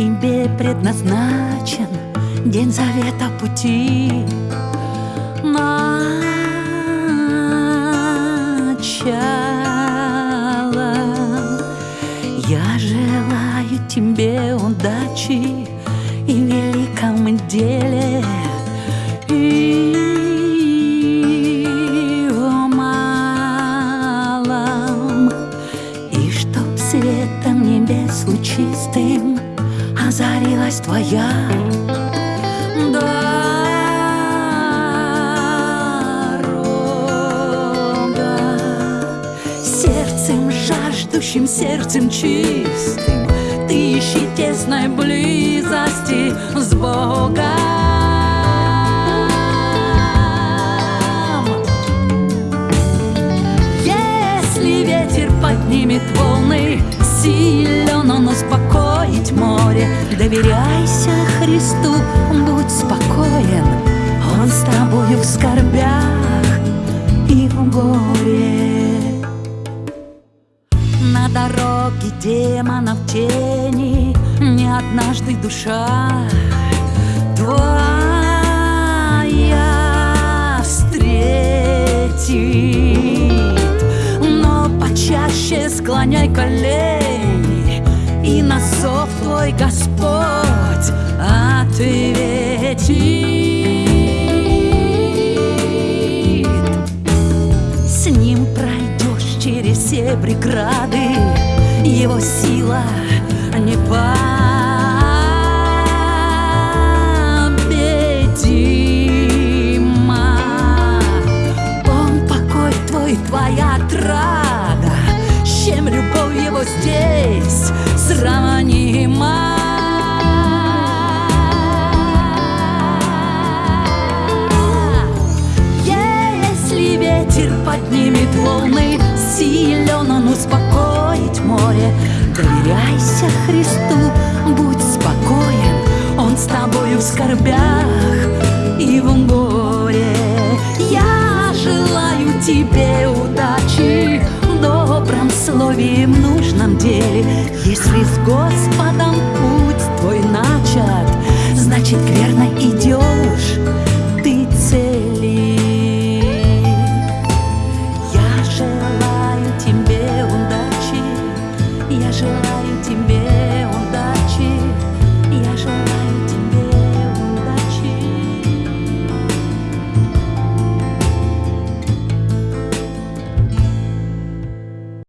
тебе предназначен День завета пути. Начало. Я желаю тебе удачи И великом деле И светом небес лучистым Озарилась твоя. Дорога Сердцем жаждущим, сердцем чистым Ты ищи тесной близости с Богом. Поднимет волны Силен он успокоить море Доверяйся Христу, будь спокоен Он с тобою в скорбях и в горе. На дороге демонов тени Не однажды душа твоя встретит. Но почаще склоняй колени И на зов твой Господь ответит С ним пройдешь через все преграды Его сила покой твой, твоя отрада чем любовь его здесь сравнима. Если ветер поднимет волны Силен он успокоить море. Доверяйся Христу, будь спокоен Он с тобою в скорбях и в горе Я желаю тебе в нужном деле. Если с Господом путь твой начат Значит верно идет